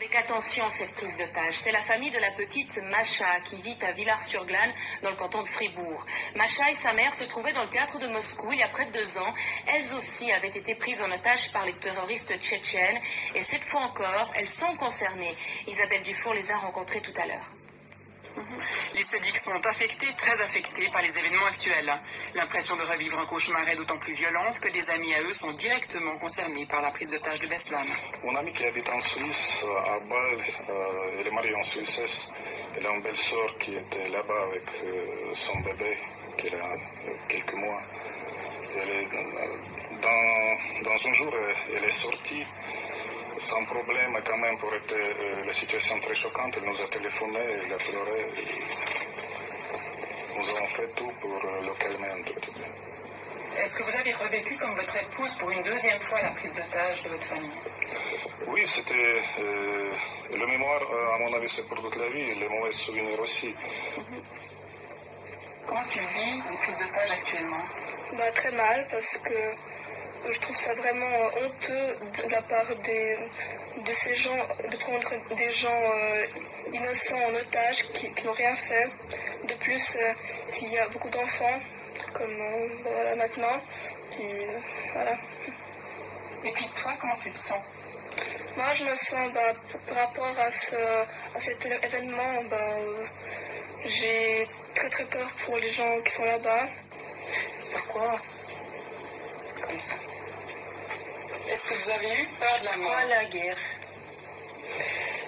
Avec attention cette prise d'otage, c'est la famille de la petite Macha qui vit à Villars-sur-Glane dans le canton de Fribourg. Macha et sa mère se trouvaient dans le théâtre de Moscou il y a près de deux ans. Elles aussi avaient été prises en otage par les terroristes tchétchènes et cette fois encore, elles sont concernées. Isabelle Dufour les a rencontrées tout à l'heure. Les sadiques sont affectés, très affectés par les événements actuels. L'impression de revivre un cauchemar est d'autant plus violente que des amis à eux sont directement concernés par la prise d'otage de Beslan. Mon ami qui habite en Suisse, à Bâle, euh, elle est mariée en Suisse. Elle a une belle sœur qui était là-bas avec euh, son bébé, qui a euh, quelques mois. Elle est, dans un jour, elle est sortie sans problème quand même pour être euh, la situation très choquante. Elle nous a téléphoné, elle a pleuré. Nous avons fait tout pour euh, le calmer un tout petit peu. Est-ce que vous avez revécu comme votre épouse pour une deuxième fois la prise d'otage de votre famille? Oui, c'était euh, le mémoire, à mon avis, c'est pour toute la vie, les mauvais souvenirs aussi. Comment tu vis les prises d'otage actuellement? Bah, Très mal parce que je trouve ça vraiment honteux de la part des, de ces gens, de prendre des gens euh, innocents en otage qui, qui n'ont rien fait. De plus, euh, s'il y a beaucoup d'enfants, comme euh, voilà, maintenant, qui. voilà. Et puis toi, comment tu te sens? Moi, je me sens, bah, par rapport à, ce, à cet événement, bah, j'ai très très peur pour les gens qui sont là-bas. Pourquoi? Est-ce que vous avez eu peur de la mort? Pourquoi la guerre.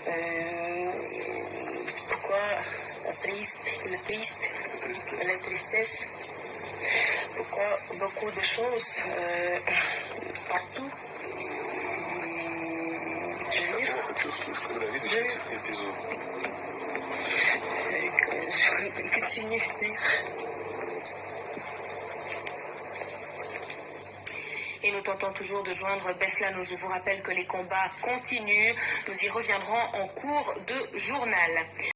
Euh, Pourquoi la triste, le triste, la tristesse. Pourquoi beaucoup de choses euh, partout? Je veux dire, je continue de lire. Nous tentons toujours de joindre Beslan, où je vous rappelle que les combats continuent. Nous y reviendrons en cours de journal.